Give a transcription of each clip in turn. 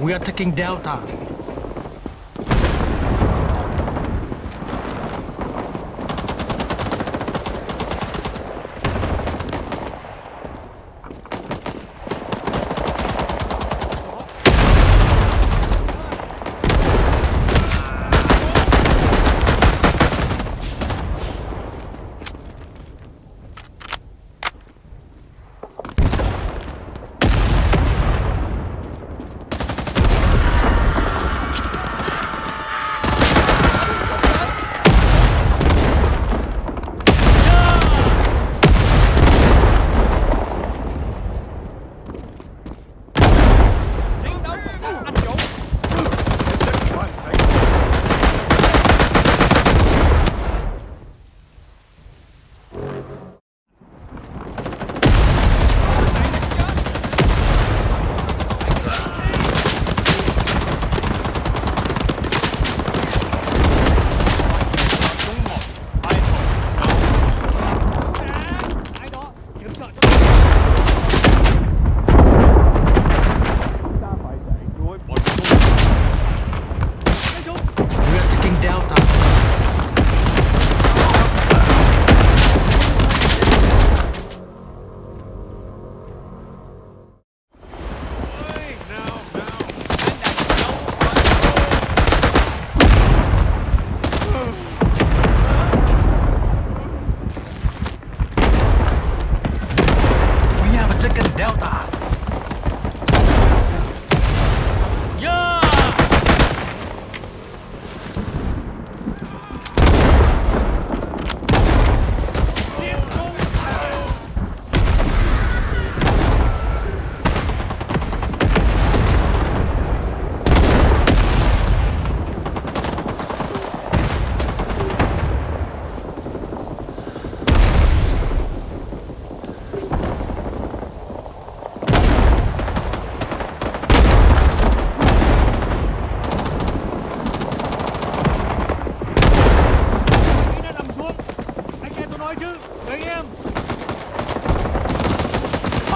We are taking Delta. Mexican é Delta.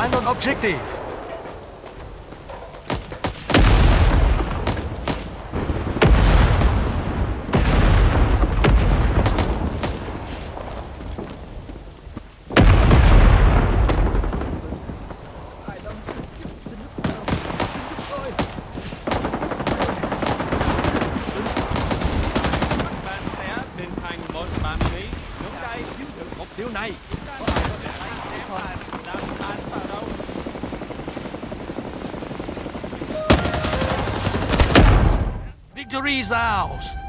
Final objective. Điều này, chúng ta có thể xem là đang victory is ours.